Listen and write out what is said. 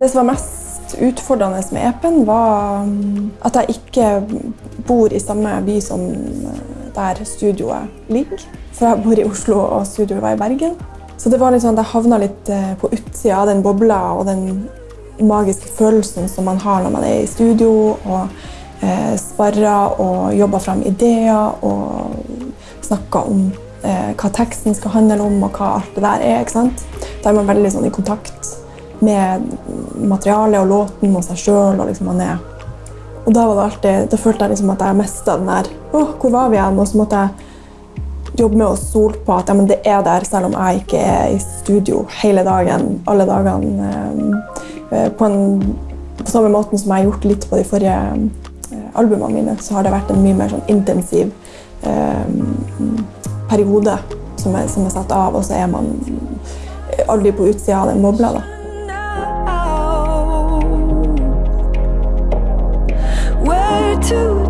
Det som var mest utfordrende med EP-en, var um, at jeg ikke bor i samme by som uh, der studioet ligger. For jeg bor i Oslo, og studioet var i Bergen. Så det var litt sånn at jeg havna litt uh, på utsida av den bobla og den magiske følelsen som man har når man er i studio og eh, sparrer og jobber frem ideer og snakker om eh, hva teksten skal handle om og hva alt det der er. ikke sant? Da er man veldig sånn i kontakt med materialet og låten og seg sjøl. Liksom er. Og da, alltid, da følte jeg liksom at jeg mista den der Åh, hvor var vi igjen? Og så måtte jeg jobbe med å stole på at ja, det er der, selv om jeg ikke er i studio hele dagen, alle dagene. Eh, på, en, på samme måten som jeg har gjort litt på de forrige eh, albumene mine, så har det vært en mye mer sånn intensiv eh, periode som er, som er satt av, og så er man aldri på utsida av den bobla. da. to